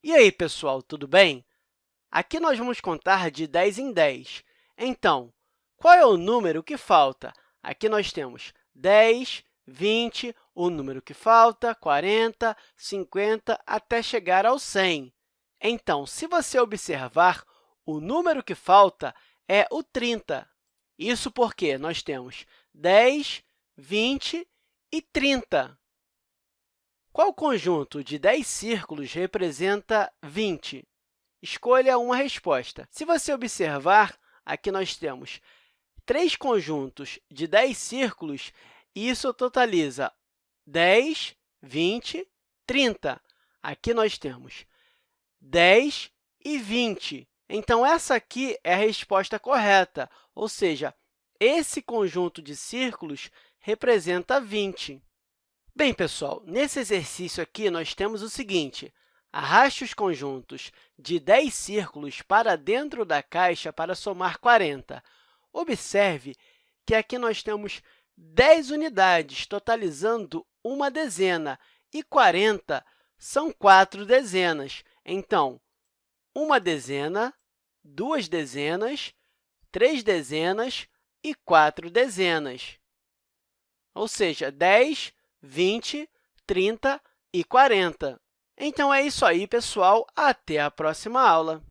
E aí, pessoal, tudo bem? Aqui nós vamos contar de 10 em 10. Então, qual é o número que falta? Aqui nós temos 10, 20, o número que falta, 40, 50, até chegar ao 100. Então, se você observar, o número que falta é o 30. Isso porque nós temos 10, 20 e 30. Qual conjunto de 10 círculos representa 20? Escolha uma resposta. Se você observar, aqui nós temos três conjuntos de 10 círculos, e isso totaliza 10, 20, 30. Aqui nós temos 10 e 20. Então, essa aqui é a resposta correta, ou seja, esse conjunto de círculos representa 20. Bem, pessoal, nesse exercício aqui, nós temos o seguinte. Arraste os conjuntos de 10 círculos para dentro da caixa para somar 40. Observe que aqui nós temos 10 unidades, totalizando uma dezena, e 40 são quatro dezenas. Então, uma dezena, duas dezenas, três dezenas e quatro dezenas. Ou seja, 10 20, 30 e 40. Então, é isso aí, pessoal. Até a próxima aula!